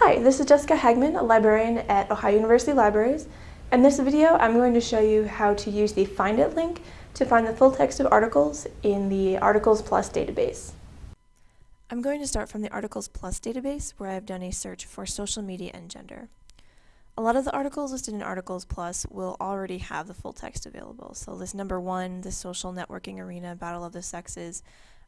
Hi, this is Jessica Hagman, a librarian at Ohio University Libraries. In this video, I'm going to show you how to use the Find It link to find the full text of articles in the Articles Plus database. I'm going to start from the Articles Plus database where I've done a search for social media and gender. A lot of the articles listed in Articles Plus will already have the full text available. So this number one, the social networking arena, Battle of the Sexes,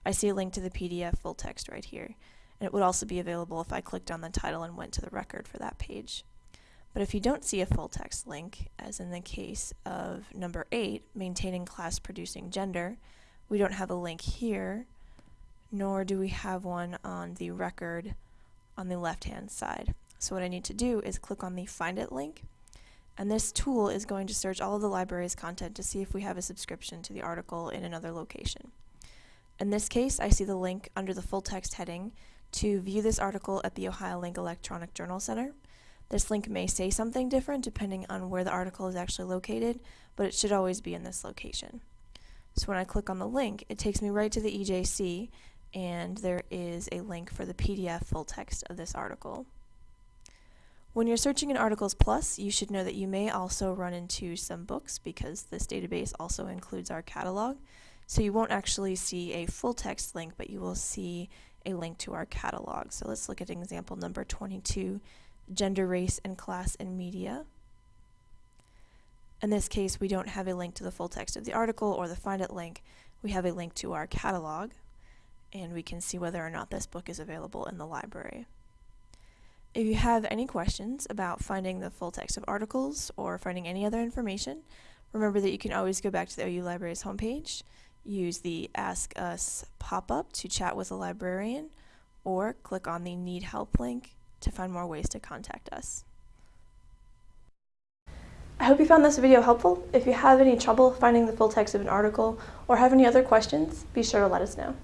I see a link to the PDF full text right here and it would also be available if I clicked on the title and went to the record for that page. But if you don't see a full text link, as in the case of number 8, maintaining class producing gender, we don't have a link here, nor do we have one on the record on the left hand side. So what I need to do is click on the Find It link, and this tool is going to search all of the library's content to see if we have a subscription to the article in another location. In this case, I see the link under the full text heading to view this article at the OhioLINK Electronic Journal Center. This link may say something different depending on where the article is actually located, but it should always be in this location. So when I click on the link, it takes me right to the EJC, and there is a link for the PDF full text of this article. When you're searching in Articles Plus, you should know that you may also run into some books because this database also includes our catalog. So you won't actually see a full text link, but you will see a link to our catalog. So let's look at example number 22, gender, race, and class in media. In this case, we don't have a link to the full text of the article or the Find It link. We have a link to our catalog, and we can see whether or not this book is available in the library. If you have any questions about finding the full text of articles or finding any other information, remember that you can always go back to the OU Library's homepage use the Ask Us pop-up to chat with a librarian, or click on the Need Help link to find more ways to contact us. I hope you found this video helpful. If you have any trouble finding the full text of an article or have any other questions, be sure to let us know.